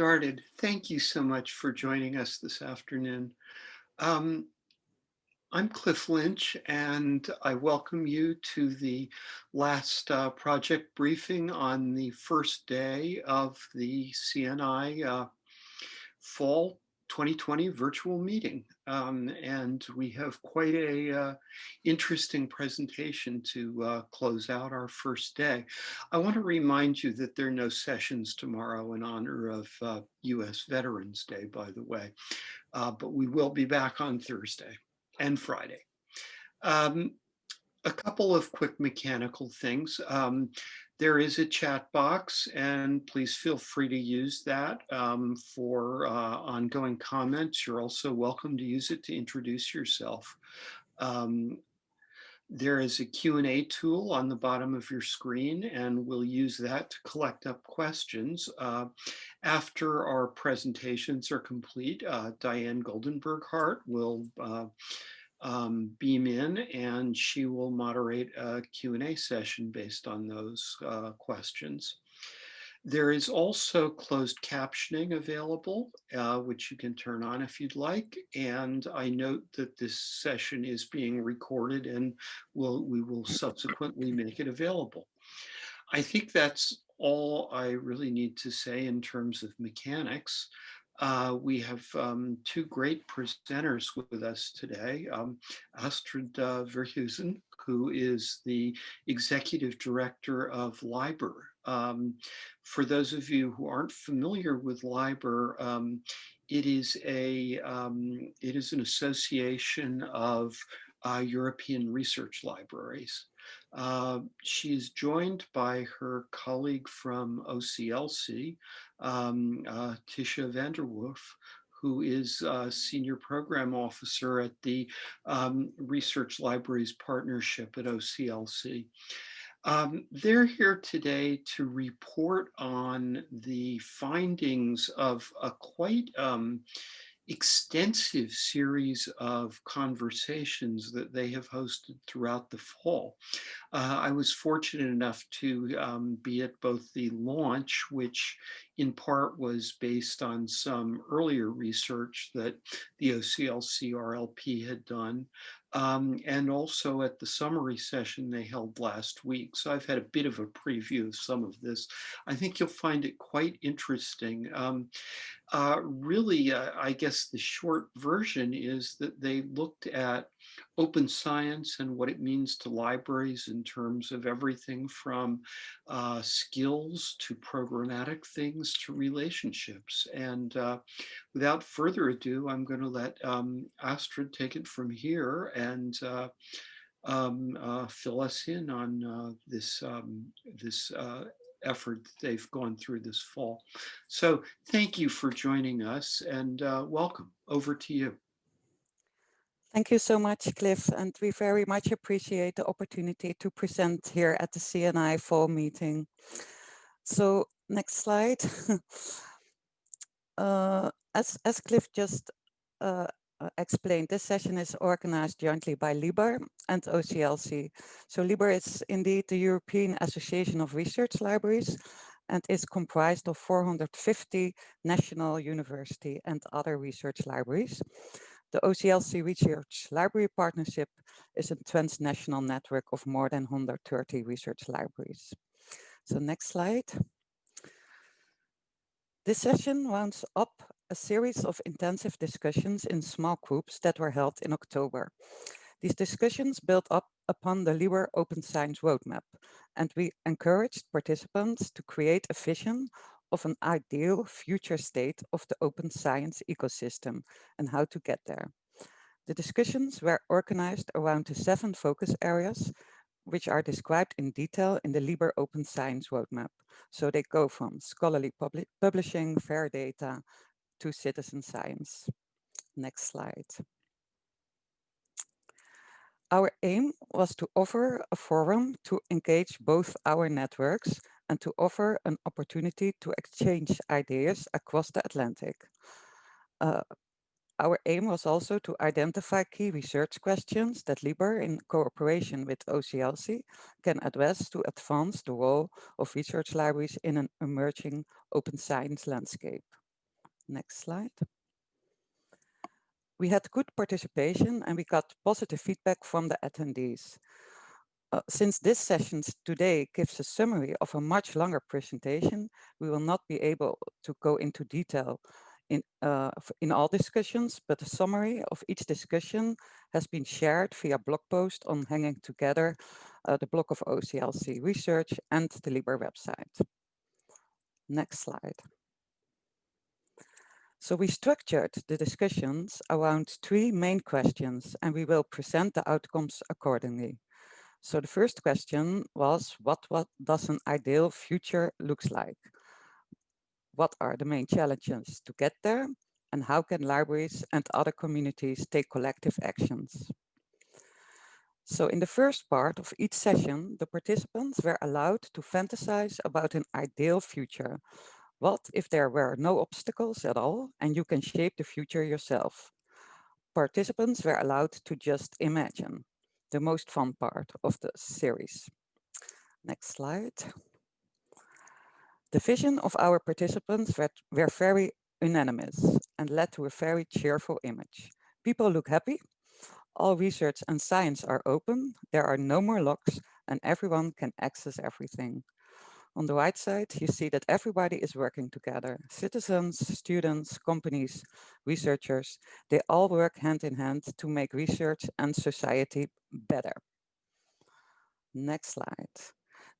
started. Thank you so much for joining us this afternoon. Um, I'm Cliff Lynch, and I welcome you to the last uh, project briefing on the first day of the CNI uh, Fall 2020 virtual meeting. Um, and we have quite a uh, interesting presentation to uh, close out our first day. I want to remind you that there are no sessions tomorrow in honor of uh, US Veterans Day, by the way, uh, but we will be back on Thursday and Friday. Um, a couple of quick mechanical things. Um, there is a chat box and please feel free to use that um, for uh, ongoing comments. You're also welcome to use it to introduce yourself. Um, there is a Q&A tool on the bottom of your screen and we'll use that to collect up questions. Uh, after our presentations are complete, uh, Diane Goldenberg Hart will uh, um, beam in and she will moderate a Q&A session based on those uh, questions. There is also closed captioning available, uh, which you can turn on if you'd like. And I note that this session is being recorded and we'll, we will subsequently make it available. I think that's all I really need to say in terms of mechanics. Uh, we have um, two great presenters with us today. Um, Astrid uh, who is the Executive Director of LIBER. Um, for those of you who aren't familiar with LIBER, um, it is a um, it is an association of uh, European research libraries. Uh, she is joined by her colleague from OCLC, um, uh, Titia van der Werf, who is a senior program officer at the um, Research Libraries Partnership at OCLC. Um, they're here today to report on the findings of a quite um, extensive series of conversations that they have hosted throughout the fall. Uh, I was fortunate enough to um, be at both the launch, which in part was based on some earlier research that the OCLC RLP had done, um, and also at the summary session they held last week. So I've had a bit of a preview of some of this. I think you'll find it quite interesting. Um, uh, really, uh, I guess the short version is that they looked at open science and what it means to libraries in terms of everything from uh, skills to programmatic things to relationships. And uh, without further ado, I'm going to let um, Astrid take it from here and uh, um, uh, fill us in on uh, this, um, this uh, effort they've gone through this fall. So thank you for joining us and welcome. Over to you. Thank you so much, Cliff, and we very much appreciate the opportunity to present here at the CNI fall meeting. So next slide. uh, as, as Cliff just uh, uh, explained, this session is organized jointly by LIBER and OCLC. So LIBER is indeed the European Association of Research Libraries and is comprised of 450 national university and other research libraries. The OCLC Research Library Partnership is a transnational network of more than 130 research libraries. So next slide. This session rounds up a series of intensive discussions in small groups that were held in October. These discussions built up upon the LIBER Open Science Roadmap, and we encouraged participants to create a vision of an ideal future state of the open science ecosystem and how to get there. The discussions were organized around the seven focus areas, which are described in detail in the LIBER Open Science Roadmap. So they go from scholarly publishing, fair data, to citizen science. Next slide. Our aim was to offer a forum to engage both our networks and to offer an opportunity to exchange ideas across the Atlantic. Uh, our aim was also to identify key research questions that LIBER, in cooperation with OCLC, can address to advance the role of research libraries in an emerging open science landscape. Next slide. We had good participation and we got positive feedback from the attendees. Uh, since this session today gives a summary of a much longer presentation, we will not be able to go into detail in, uh, in all discussions, but a summary of each discussion has been shared via blog post on hanging together uh, the blog of OCLC research and the LIBER website. Next slide. So we structured the discussions around three main questions and we will present the outcomes accordingly. So the first question was, what, what does an ideal future looks like? What are the main challenges to get there? And how can libraries and other communities take collective actions? So in the first part of each session, the participants were allowed to fantasize about an ideal future what if there were no obstacles at all and you can shape the future yourself? Participants were allowed to just imagine, the most fun part of the series. Next slide. The vision of our participants were, very unanimous and led to a very cheerful image. People look happy, all research and science are open, there are no more locks, and everyone can access everything. On the right side, you see that everybody is working together. Citizens, students, companies, researchers, they all work hand in hand to make research and society better. Next slide.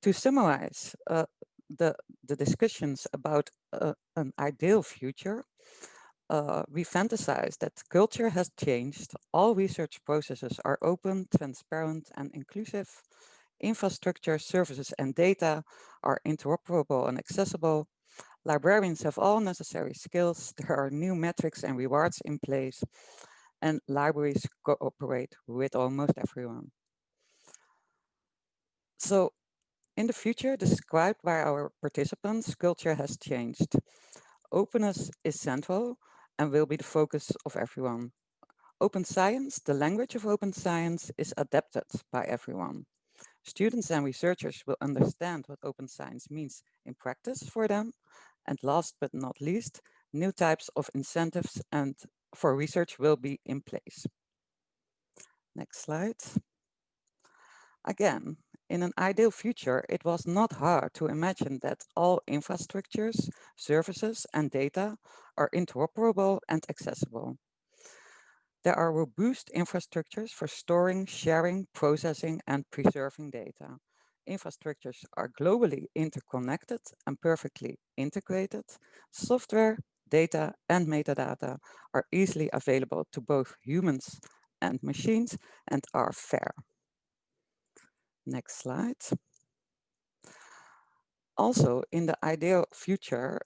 To summarize uh, the, the discussions about uh, an ideal future, uh, we fantasize that culture has changed. All research processes are open, transparent, and inclusive infrastructure, services, and data are interoperable and accessible. Librarians have all necessary skills. There are new metrics and rewards in place, and libraries cooperate with almost everyone. So in the future described by our participants, culture has changed. Openness is central and will be the focus of everyone. Open science, the language of open science is adapted by everyone. Students and researchers will understand what open science means in practice for them. And last but not least, new types of incentives and for research will be in place. Next slide. Again, in an ideal future, it was not hard to imagine that all infrastructures, services, and data are interoperable and accessible. There are robust infrastructures for storing, sharing, processing, and preserving data. Infrastructures are globally interconnected and perfectly integrated. Software, data, and metadata are easily available to both humans and machines and are fair. Next slide. Also, in the ideal future,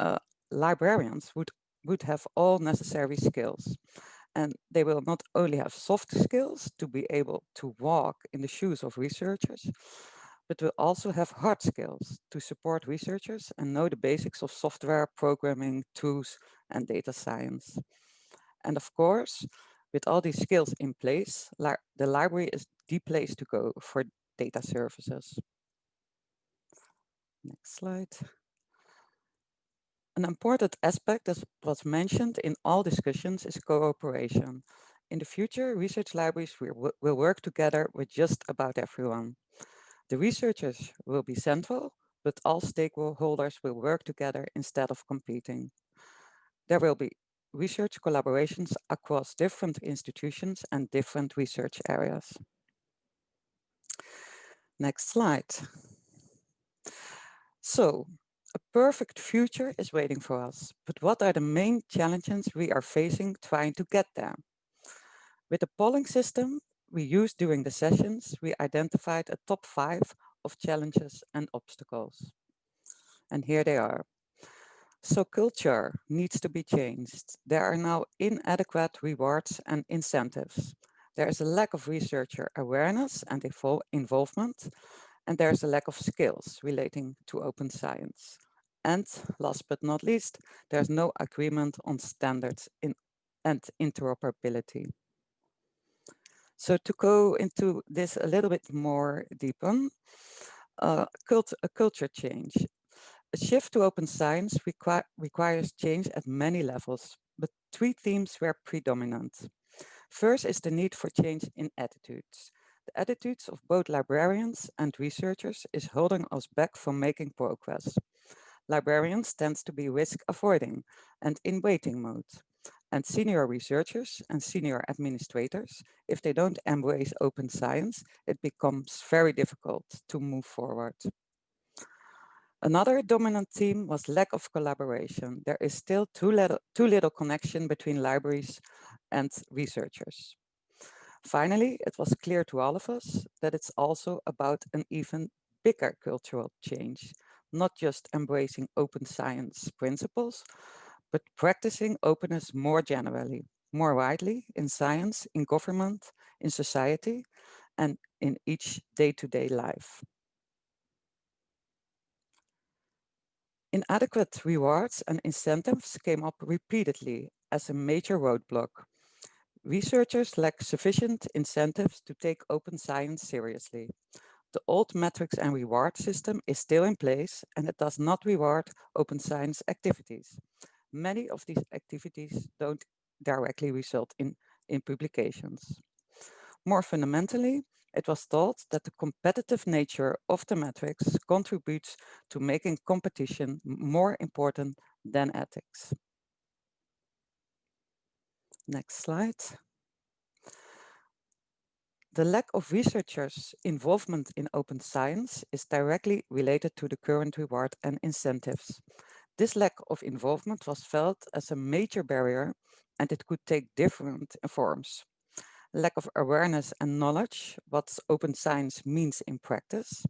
uh, librarians would, would have all necessary skills. And they will not only have soft skills to be able to walk in the shoes of researchers, but will also have hard skills to support researchers and know the basics of software, programming, tools, and data science. And of course, with all these skills in place, the library is the place to go for data services. Next slide. An important aspect that was mentioned in all discussions is cooperation. In the future, research libraries will, will work together with just about everyone. The researchers will be central, but all stakeholders will work together instead of competing. There will be research collaborations across different institutions and different research areas. Next slide. So a perfect future is waiting for us, but what are the main challenges we are facing trying to get there? With the polling system we used during the sessions, we identified a top five of challenges and obstacles. And here they are. So culture needs to be changed. There are now inadequate rewards and incentives. There is a lack of researcher awareness and involvement, and there's a lack of skills relating to open science. And last but not least, there's no agreement on standards in and interoperability. So to go into this a little bit more deeper, uh, cult a culture change. A shift to open science requi requires change at many levels, but three themes were predominant. First is the need for change in attitudes. The attitudes of both librarians and researchers is holding us back from making progress. Librarians tend to be risk avoiding and in waiting mode. And senior researchers and senior administrators, if they don't embrace open science, it becomes very difficult to move forward. Another dominant theme was lack of collaboration. There is still too little, too little connection between libraries and researchers. Finally, it was clear to all of us that it's also about an even bigger cultural change, not just embracing open science principles, but practicing openness more generally, more widely in science, in government, in society, and in each day-to-day -day life. Inadequate rewards and incentives came up repeatedly as a major roadblock. Researchers lack sufficient incentives to take open science seriously. The old metrics and reward system is still in place and it does not reward open science activities. Many of these activities don't directly result in, in publications. More fundamentally, it was thought that the competitive nature of the metrics contributes to making competition more important than ethics. Next slide. The lack of researchers' involvement in open science is directly related to the current reward and incentives. This lack of involvement was felt as a major barrier and it could take different forms lack of awareness and knowledge what open science means in practice.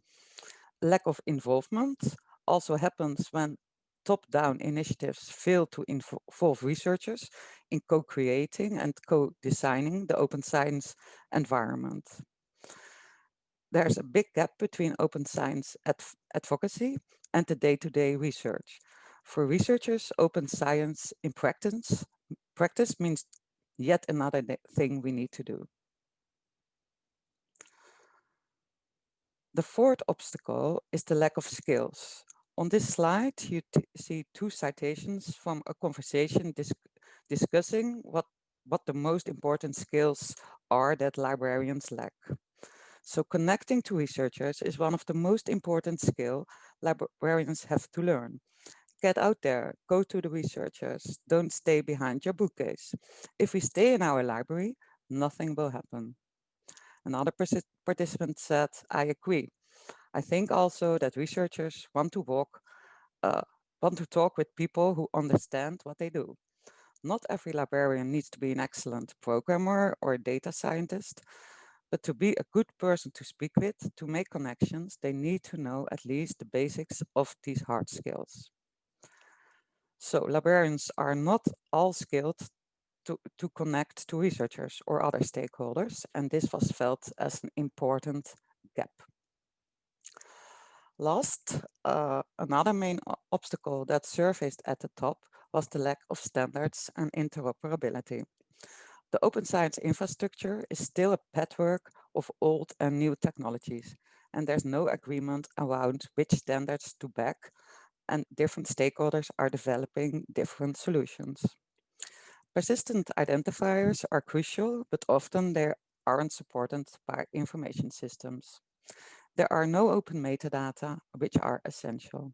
Lack of involvement also happens when top-down initiatives fail to involve researchers in co-creating and co-designing the open science environment. There's a big gap between open science adv advocacy and the day-to-day -day research. For researchers, open science in practice, practice means yet another thing we need to do. The fourth obstacle is the lack of skills. On this slide, you see two citations from a conversation dis discussing what, what the most important skills are that librarians lack. So connecting to researchers is one of the most important skill librarians have to learn get out there, go to the researchers, don't stay behind your bookcase. If we stay in our library, nothing will happen. Another participant said, I agree. I think also that researchers want to walk, uh, want to talk with people who understand what they do. Not every librarian needs to be an excellent programmer or data scientist, but to be a good person to speak with, to make connections, they need to know at least the basics of these hard skills. So librarians are not all skilled to, to connect to researchers or other stakeholders, and this was felt as an important gap. Last, uh, another main obstacle that surfaced at the top was the lack of standards and interoperability. The open science infrastructure is still a patchwork of old and new technologies, and there's no agreement around which standards to back and different stakeholders are developing different solutions. Persistent identifiers are crucial, but often they aren't supported by information systems. There are no open metadata, which are essential.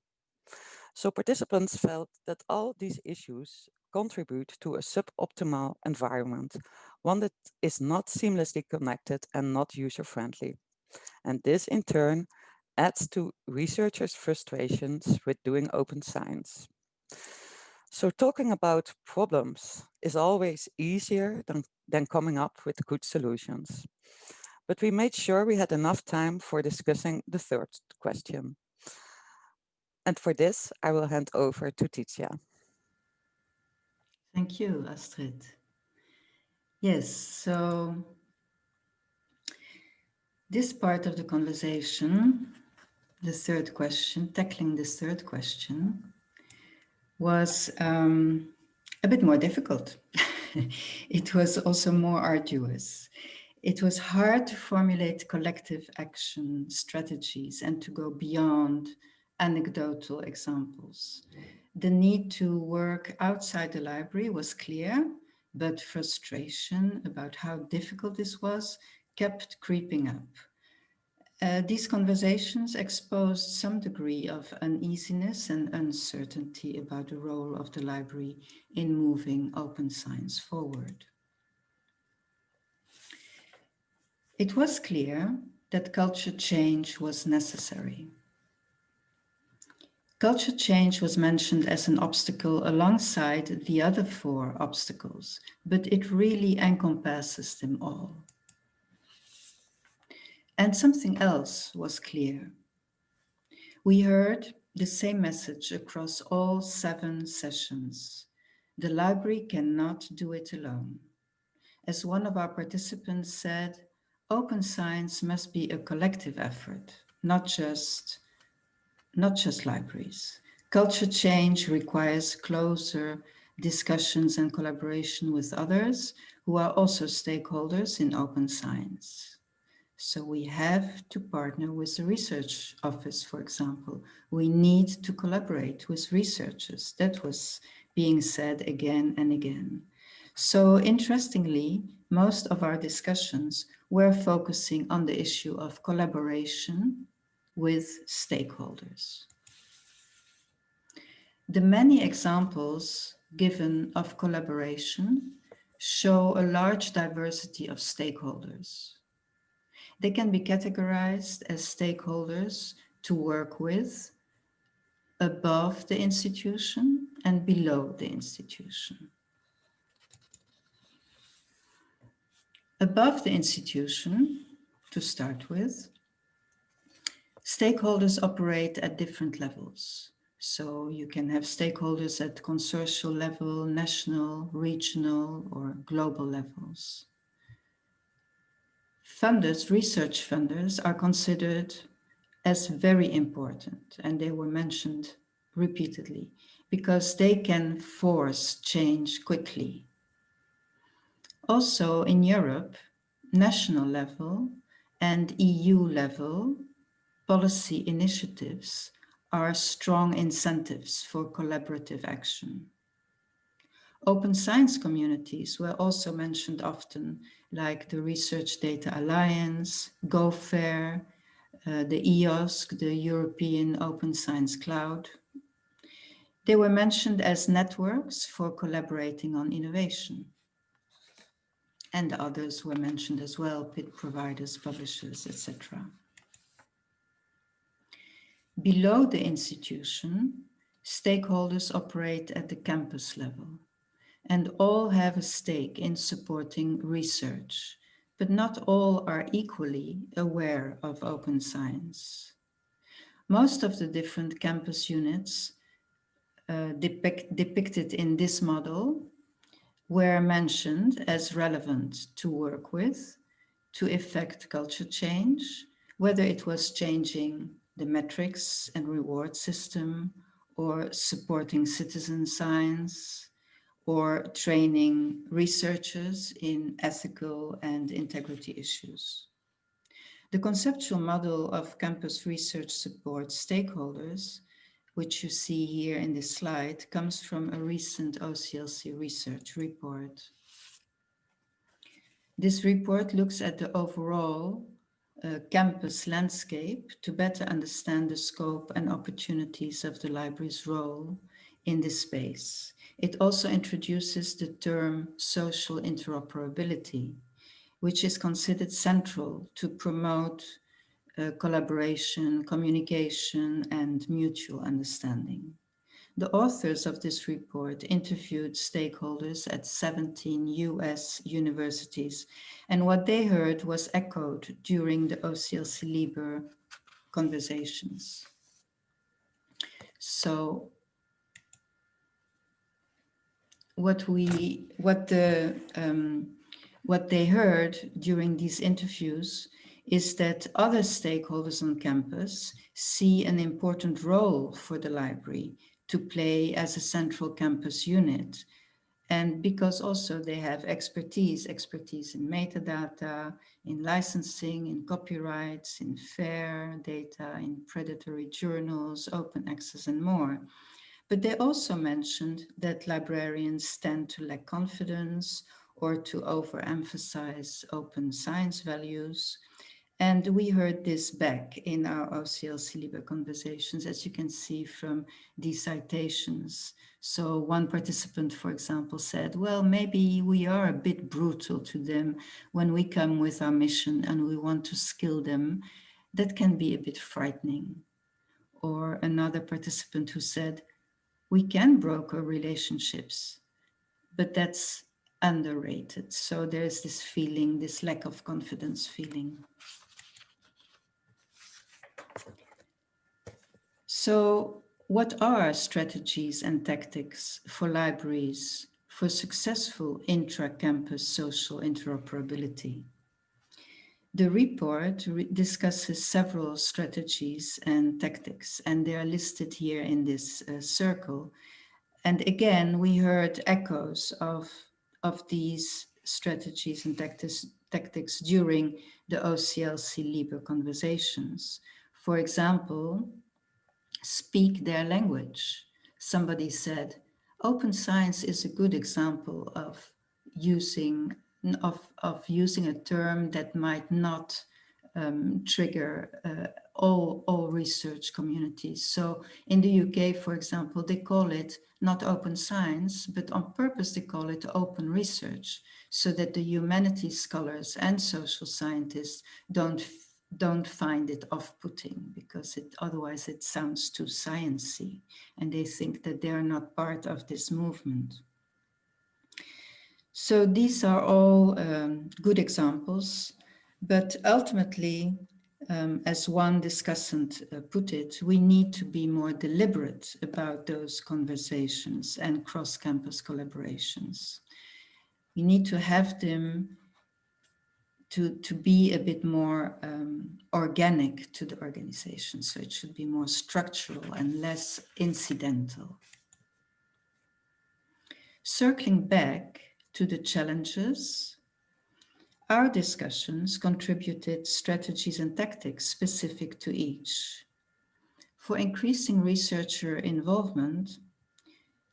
So participants felt that all these issues contribute to a suboptimal environment, one that is not seamlessly connected and not user-friendly. And this in turn adds to researchers' frustrations with doing open science. So talking about problems is always easier than, than coming up with good solutions. But we made sure we had enough time for discussing the third question. And for this, I will hand over to Titia. Thank you, Astrid. Yes, so this part of the conversation the third question, tackling the third question, was um, a bit more difficult. it was also more arduous. It was hard to formulate collective action strategies and to go beyond anecdotal examples. The need to work outside the library was clear, but frustration about how difficult this was kept creeping up. Uh, these conversations exposed some degree of uneasiness and uncertainty about the role of the library in moving open science forward. It was clear that culture change was necessary. Culture change was mentioned as an obstacle alongside the other four obstacles, but it really encompasses them all. And something else was clear. We heard the same message across all seven sessions. The library cannot do it alone. As one of our participants said, open science must be a collective effort, not just, not just libraries. Culture change requires closer discussions and collaboration with others who are also stakeholders in open science. So we have to partner with the research office, for example. We need to collaborate with researchers. That was being said again and again. So interestingly, most of our discussions were focusing on the issue of collaboration with stakeholders. The many examples given of collaboration show a large diversity of stakeholders. They can be categorized as stakeholders to work with above the institution and below the institution. Above the institution, to start with, stakeholders operate at different levels. So you can have stakeholders at consortial level, national, regional, or global levels funders, research funders are considered as very important and they were mentioned repeatedly because they can force change quickly. Also in Europe, national level and EU level policy initiatives are strong incentives for collaborative action. Open science communities were also mentioned often like the Research Data Alliance, GO FAIR, uh, the EOSC, the European Open Science Cloud. They were mentioned as networks for collaborating on innovation. And others were mentioned as well, PID providers, publishers, etc. Below the institution, stakeholders operate at the campus level and all have a stake in supporting research, but not all are equally aware of open science. Most of the different campus units uh, depict, depicted in this model were mentioned as relevant to work with, to effect culture change, whether it was changing the metrics and reward system or supporting citizen science, or training researchers in ethical and integrity issues. The conceptual model of campus research support stakeholders, which you see here in this slide, comes from a recent OCLC research report. This report looks at the overall uh, campus landscape to better understand the scope and opportunities of the library's role in this space. It also introduces the term social interoperability, which is considered central to promote uh, collaboration, communication, and mutual understanding. The authors of this report interviewed stakeholders at 17 US universities, and what they heard was echoed during the OCLC LIBER conversations. So what we what the um, what they heard during these interviews is that other stakeholders on campus see an important role for the library to play as a central campus unit And because also they have expertise, expertise in metadata, in licensing, in copyrights, in fair data, in predatory journals, open access and more. But they also mentioned that librarians tend to lack confidence or to overemphasize open science values. And we heard this back in our OCLC LIBER conversations, as you can see from these citations. So one participant, for example, said, well, maybe we are a bit brutal to them when we come with our mission and we want to skill them. That can be a bit frightening. Or another participant who said, we can broker relationships, but that's underrated. So there's this feeling, this lack of confidence feeling. So what are strategies and tactics for libraries for successful intra-campus social interoperability? The report re discusses several strategies and tactics, and they are listed here in this uh, circle. And again, we heard echoes of, of these strategies and tactics, tactics during the OCLC LIBER conversations. For example, speak their language. Somebody said, open science is a good example of using of, of using a term that might not um, trigger uh, all, all research communities. So in the UK, for example, they call it not open science, but on purpose they call it open research so that the humanities scholars and social scientists don't don't find it off-putting because it otherwise it sounds too sciency and they think that they are not part of this movement. So these are all um, good examples, but ultimately, um, as one discussant uh, put it, we need to be more deliberate about those conversations and cross-campus collaborations. We need to have them to, to be a bit more um, organic to the organization. So it should be more structural and less incidental. Circling back to the challenges, our discussions contributed strategies and tactics specific to each. For increasing researcher involvement,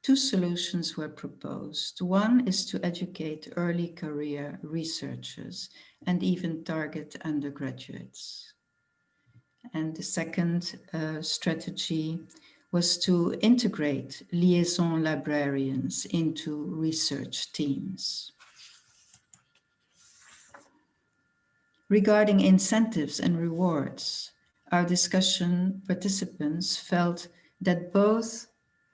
Two solutions were proposed. One is to educate early career researchers and even target undergraduates. And the second uh, strategy was to integrate liaison librarians into research teams. Regarding incentives and rewards, our discussion participants felt that both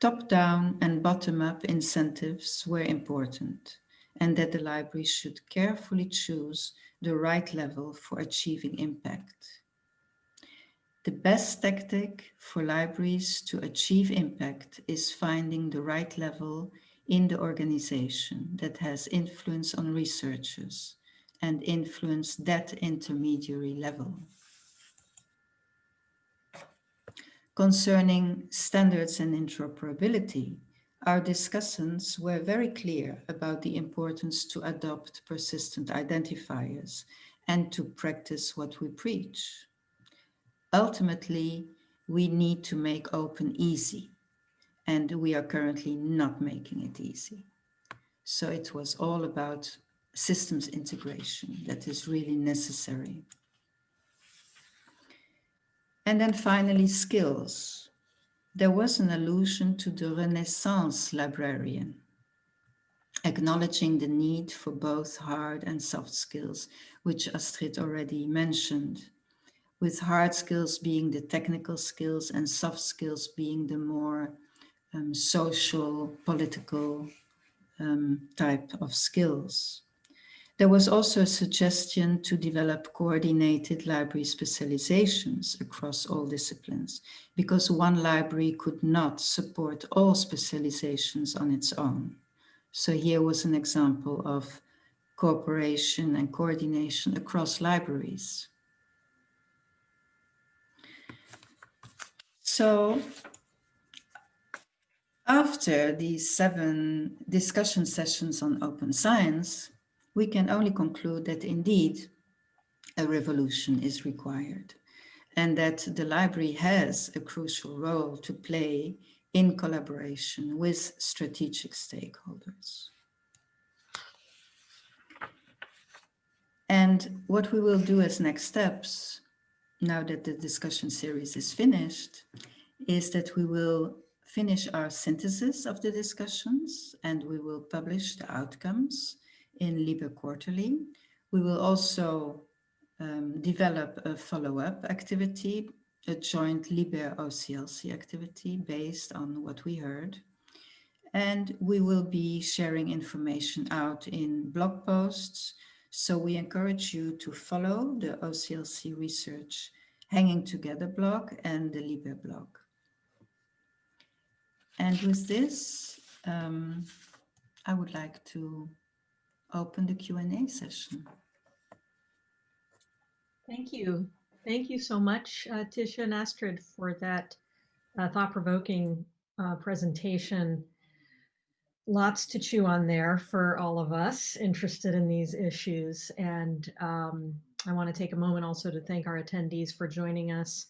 Top-down and bottom-up incentives were important and that the library should carefully choose the right level for achieving impact. The best tactic for libraries to achieve impact is finding the right level in the organization that has influence on researchers and influence that intermediary level. Concerning standards and interoperability, our discussants were very clear about the importance to adopt persistent identifiers and to practice what we preach. Ultimately, we need to make open easy, and we are currently not making it easy. So it was all about systems integration that is really necessary. And then finally, skills. There was an allusion to the Renaissance librarian, acknowledging the need for both hard and soft skills, which Astrid already mentioned, with hard skills being the technical skills and soft skills being the more um, social, political um, type of skills. There was also a suggestion to develop coordinated library specializations across all disciplines, because one library could not support all specializations on its own. So here was an example of cooperation and coordination across libraries. So After these seven discussion sessions on open science, we can only conclude that indeed a revolution is required and that the library has a crucial role to play in collaboration with strategic stakeholders. And what we will do as next steps, now that the discussion series is finished, is that we will finish our synthesis of the discussions and we will publish the outcomes in LIBER Quarterly. We will also um, develop a follow-up activity, a joint LIBER OCLC activity based on what we heard. And we will be sharing information out in blog posts. So we encourage you to follow the OCLC research Hanging Together blog and the LIBER blog. And with this, um, I would like to open the Q&A session. Thank you. Thank you so much, uh, Titia and Astrid, for that uh, thought-provoking uh, presentation. Lots to chew on there for all of us interested in these issues. And um, I want to take a moment also to thank our attendees for joining us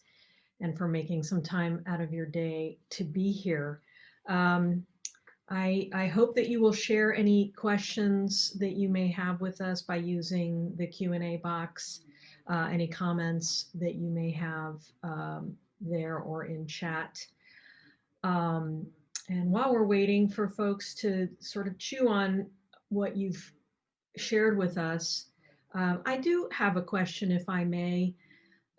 and for making some time out of your day to be here. Um, I, I hope that you will share any questions that you may have with us by using the Q&A box, uh, any comments that you may have um, there or in chat. Um, and while we're waiting for folks to sort of chew on what you've shared with us, uh, I do have a question, if I may,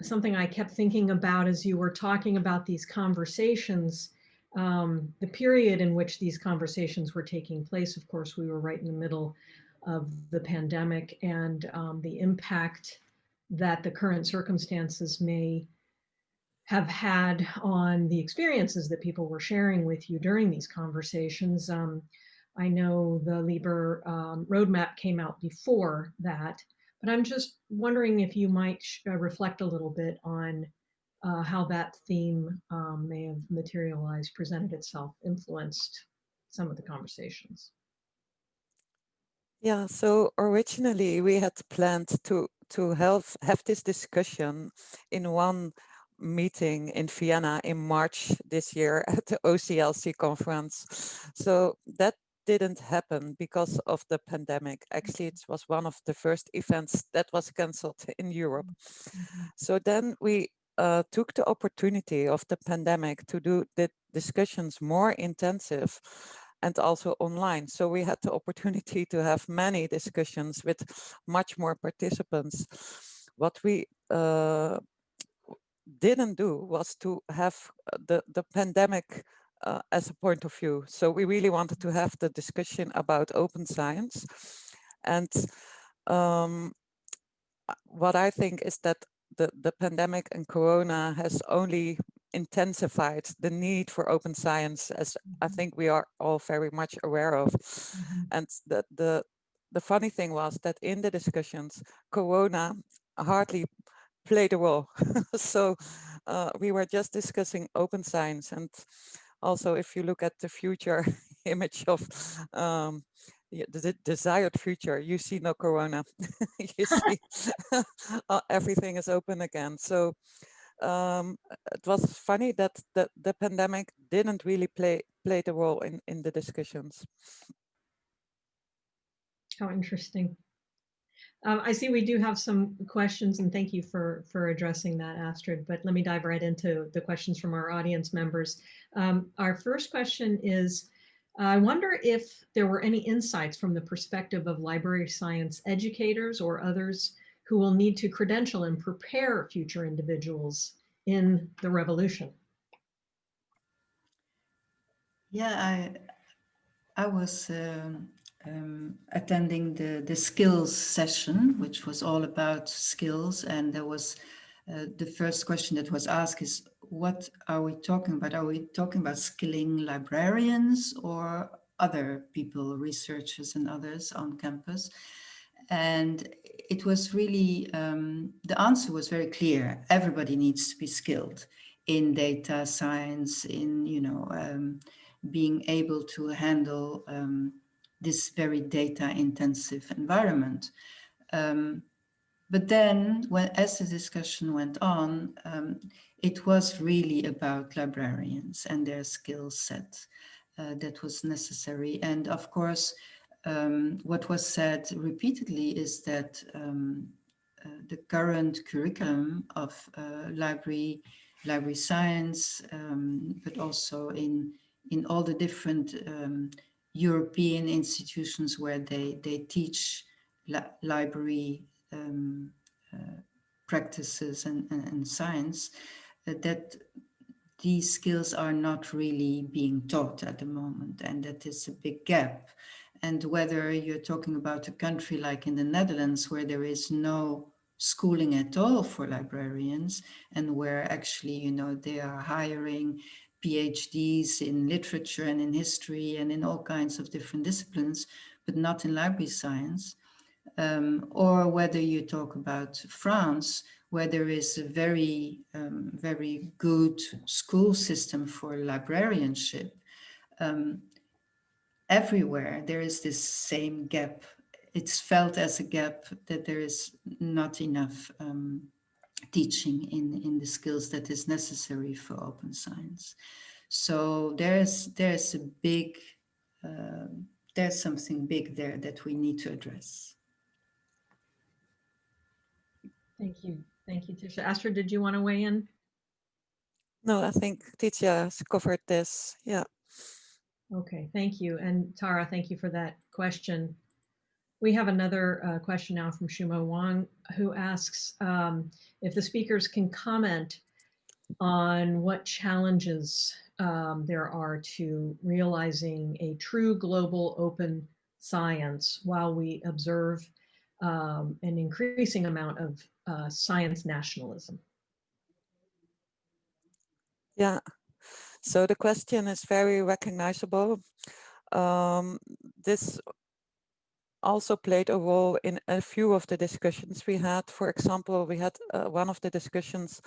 something I kept thinking about as you were talking about these conversations um, the period in which these conversations were taking place, of course, we were right in the middle of the pandemic and um, the impact that the current circumstances may have had on the experiences that people were sharing with you during these conversations. Um, I know the LIBER um, roadmap came out before that, but I'm just wondering if you might uh, reflect a little bit on uh, how that theme um, may have materialized, presented itself, influenced some of the conversations. Yeah, so originally we had planned to to have have this discussion in one meeting in Vienna in March this year at the OCLC conference. So that didn't happen because of the pandemic. Actually, it was one of the first events that was cancelled in Europe. Mm -hmm. So then we uh, took the opportunity of the pandemic to do the discussions more intensive and also online. So we had the opportunity to have many discussions with much more participants. What we uh, didn't do was to have uh, the, the pandemic uh, as a point of view. So we really wanted to have the discussion about open science. And um, what I think is that the, the pandemic and corona has only intensified the need for open science as I mm-hmm. think we are all very much aware of. Mm -hmm. And the, the, the funny thing was that in the discussions, corona hardly played a role. so uh, we were just discussing open science. And also if you look at the future image of um, the desired future, you see no corona. you see uh, everything is open again. So um, it was funny that the, the pandemic didn't really play play the role in, in the discussions. How interesting. Um, I see we do have some questions and thank you for, for addressing that, Astrid, but let me dive right into the questions from our audience members. Um, our first question is, I wonder if there were any insights from the perspective of library science educators or others who will need to credential and prepare future individuals in the revolution. Yeah, I I was um, um, attending the the skills session, which was all about skills, and there was uh, the first question that was asked is what are we talking about? Are we talking about skilling librarians or other people, researchers and others on campus? And it was really, um, the answer was very clear. Everybody needs to be skilled in data science, in, you know, um, being able to handle um, this very data intensive environment. Um, but then when, as the discussion went on, um, it was really about librarians and their skill set uh, that was necessary. And of course, um, what was said repeatedly is that um, uh, the current curriculum of uh, library, library science, um, but also in, in all the different um, European institutions where they, they teach li library um, uh, practices and, and, and science, uh, that these skills are not really being taught at the moment and that is a big gap. And whether you're talking about a country like in the Netherlands where there is no schooling at all for librarians and where actually, you know, they are hiring PhDs in literature and in history and in all kinds of different disciplines, but not in library science, um, or whether you talk about France, where there is a very, um, very good school system for librarianship, um, everywhere there is this same gap. It's felt as a gap that there is not enough um, teaching in, in the skills that is necessary for open science. So there's, there's a big, uh, there's something big there that we need to address. Thank you. Thank you, Titia. Astrid, did you want to weigh in? No, I think Titia has covered this. Yeah. Okay, thank you. And Tara, thank you for that question. We have another uh, question now from Shumo Wang, who asks um, if the speakers can comment on what challenges um, there are to realizing a true global open science while we observe um, an increasing amount of uh, science nationalism. Yeah, so the question is very recognizable. Um, this also played a role in a few of the discussions we had. For example, we had uh, one of the discussions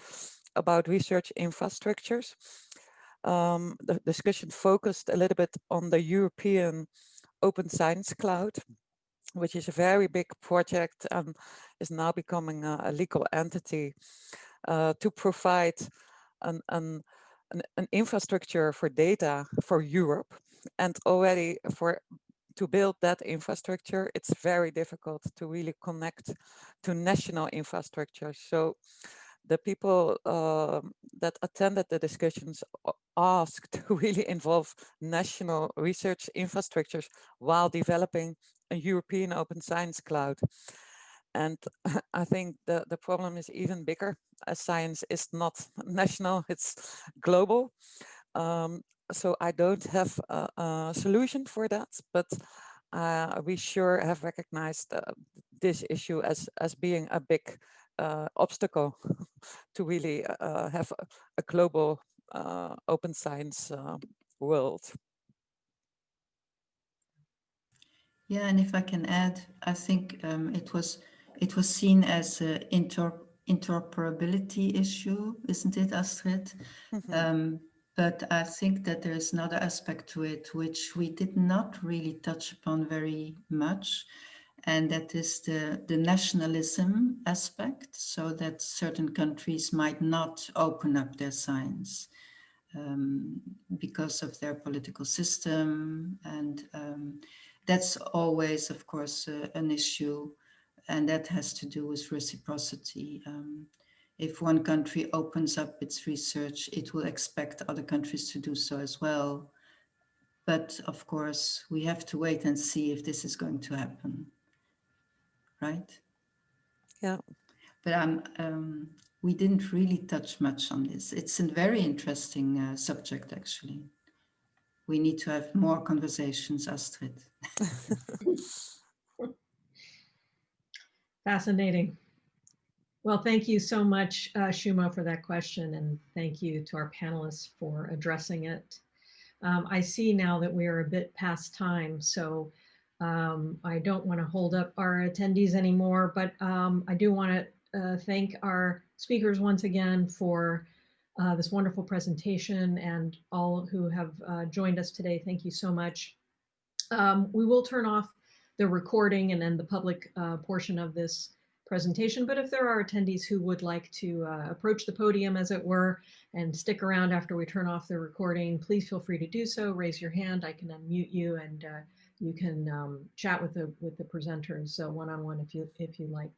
about research infrastructures. Um, the discussion focused a little bit on the European Open Science Cloud, which is a very big project and is now becoming a, a legal entity uh, to provide an, an, an, infrastructure for data for Europe. And already for to build that infrastructure, it's very difficult to really connect to national infrastructure. So the people uh, that attended the discussions asked to really involve national research infrastructures while developing a European open science cloud. And I think the, the problem is even bigger as science is not national, it's global. Um, so I don't have a, a, solution for that, but uh, we sure have recognized uh, this issue as, as being a big obstacle to really uh, have a, a global uh, open science uh, world. Yeah, and if I can add, I think um, it was it was seen as an inter interoperability issue, isn't it, Astrid? Mm -hmm. um, but I think that there is another aspect to it which we did not really touch upon very much, and that is the, the nationalism aspect, so that certain countries might not open up their science um, because of their political system and um, that's always, of course, uh, an issue, and that has to do with reciprocity. Um, if one country opens up its research, it will expect other countries to do so as well. But of course, we have to wait and see if this is going to happen, right? Yeah. But um, um, we didn't really touch much on this. It's a very interesting uh, subject, actually we need to have more conversations, Astrid. Fascinating. Well, thank you so much, uh, Shuma, for that question, and thank you to our panelists for addressing it. Um, I see now that we are a bit past time, so um, I don't want to hold up our attendees anymore, but um, I do want to uh, thank our speakers once again for uh, this wonderful presentation and all who have uh, joined us today. Thank you so much. Um, we will turn off the recording and then the public uh, portion of this presentation. But if there are attendees who would like to uh, approach the podium, as it were, and stick around after we turn off the recording, please feel free to do so. Raise your hand. I can unmute you, and uh, you can um, chat with the with the presenters so one on one if you if you like.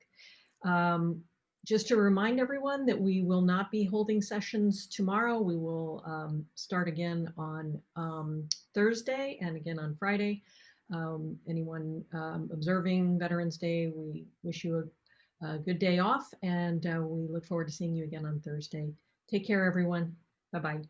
Um, just to remind everyone that we will not be holding sessions tomorrow. We will um, start again on um, Thursday and again on Friday. Um, anyone um, observing Veterans Day, we wish you a, a good day off and uh, we look forward to seeing you again on Thursday. Take care, everyone. Bye-bye.